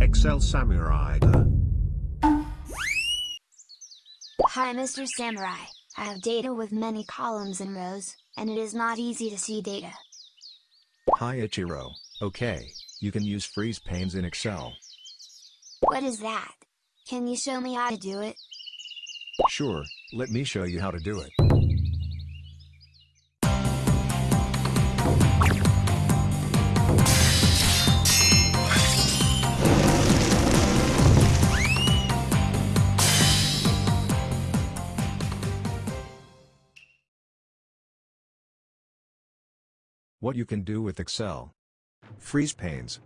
Excel Samurai. Hi Mr. Samurai, I have data with many columns and rows, and it is not easy to see data. Hi Ichiro, okay, you can use freeze panes in Excel. What is that? Can you show me how to do it? Sure, let me show you how to do it. What you can do with Excel. Freeze panes.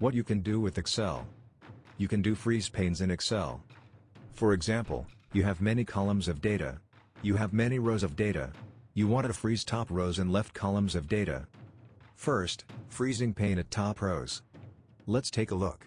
What you can do with Excel. You can do freeze panes in Excel. For example, you have many columns of data. You have many rows of data. You want to freeze top rows and left columns of data. First, freezing pane at top rows. Let's take a look.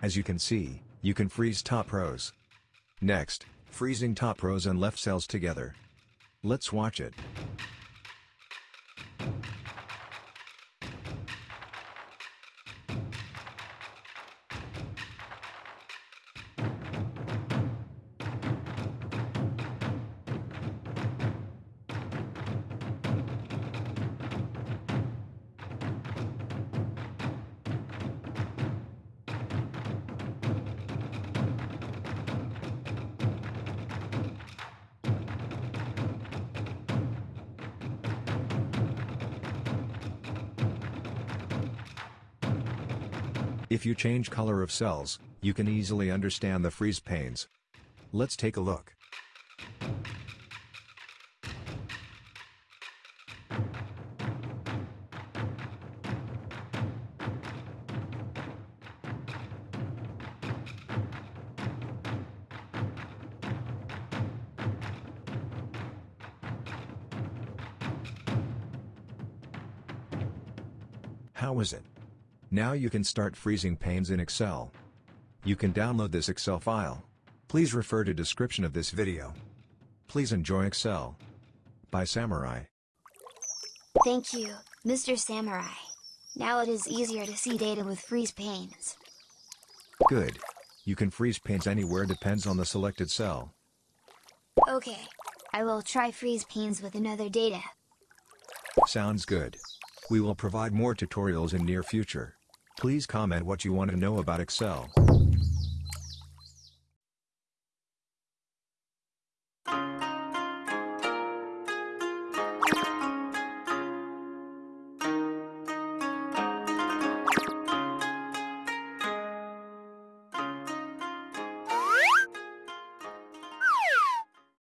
As you can see, you can freeze top rows. Next, freezing top rows and left cells together. Let's watch it. If you change color of cells, you can easily understand the freeze panes. Let's take a look. How is it? Now you can start freezing panes in Excel. You can download this Excel file. Please refer to description of this video. Please enjoy Excel. By Samurai. Thank you, Mr. Samurai. Now it is easier to see data with freeze panes. Good. You can freeze panes anywhere depends on the selected cell. Okay, I will try freeze panes with another data. Sounds good. We will provide more tutorials in near future. Please comment what you want to know about Excel.